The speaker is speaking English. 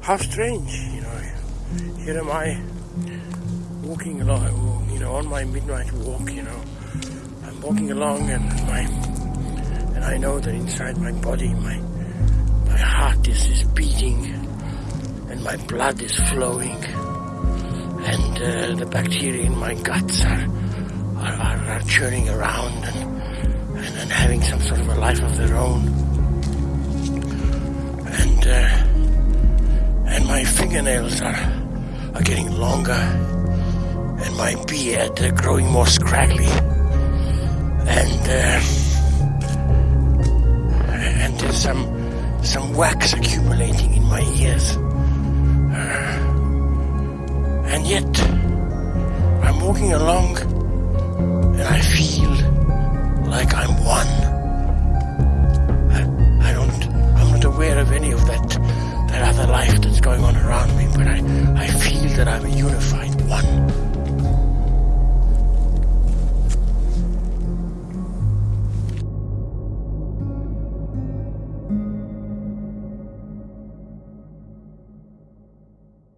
how strange, you know. Here am I walking along, you know, on my midnight walk, you know. I'm walking along and my and I know that inside my body my my heart is, is beating and my blood is flowing and uh, the bacteria in my guts are are, are, are churning around and, and, and having some sort of a life of their own fingernails are are getting longer and my beard uh, growing more scraggly and uh, and there's some some wax accumulating in my ears. Uh, and yet I'm walking along and I feel going on around me, but I, I feel that I'm a unified one.